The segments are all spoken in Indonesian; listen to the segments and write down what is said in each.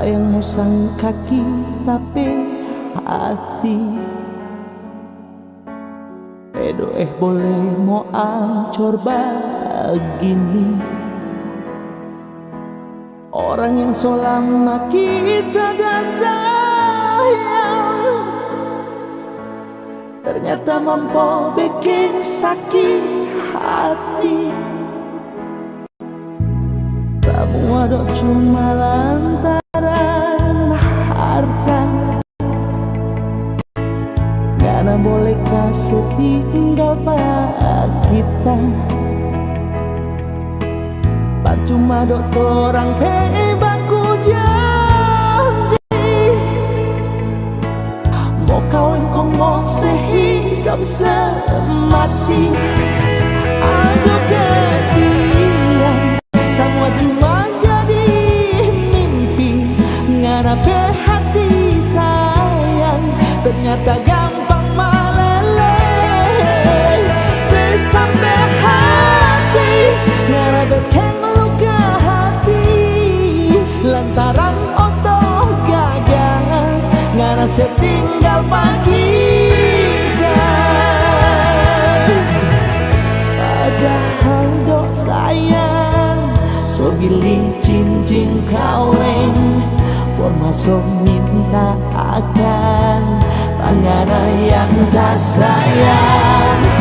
Sayangmu sang kaki tapi hati. Edo eh boleh mau ancur begini. Orang yang selama kita dah sayang Ternyata mampu bikin sakit hati. Kamu ada cuma lantaran kasih tinggal pak kita Percuma dok orang pebaku janji Mau kawin kau mau sehidup semati Aduh kesian Semua cuma jadi mimpi Ngarape hati sayang Ternyata gampang setinggal pagi Padahal dok sayang So gili cincin kawin Forma so minta akan Pangana yang tak sayang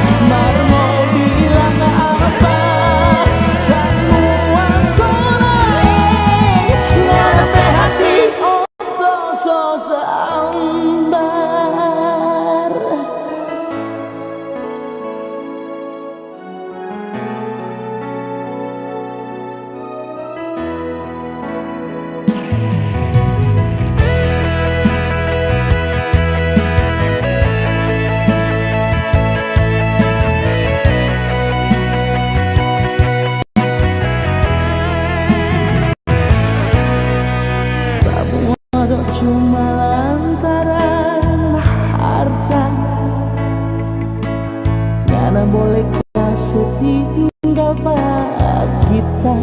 kita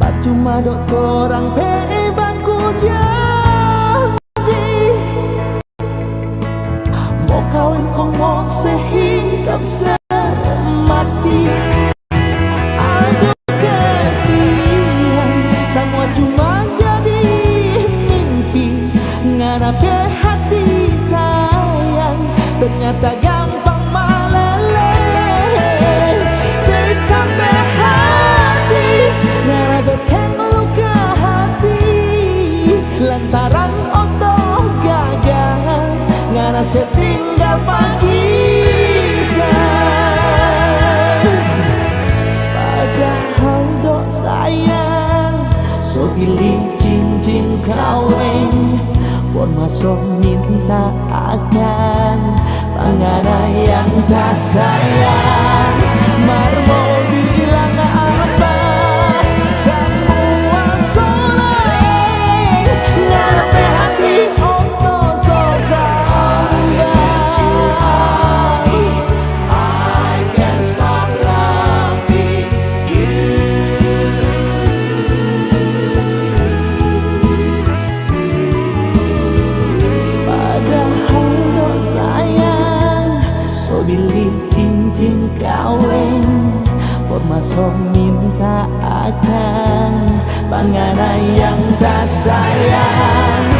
Percuma dok orang pebaku janji. Mau kawin kau mau sehidup semati setinggal pagi Padahal dok sayang So pilih cincin kawin Forma so minta akan Pangana yang tak sayang Forma so minta akan Pangana yang tak sayang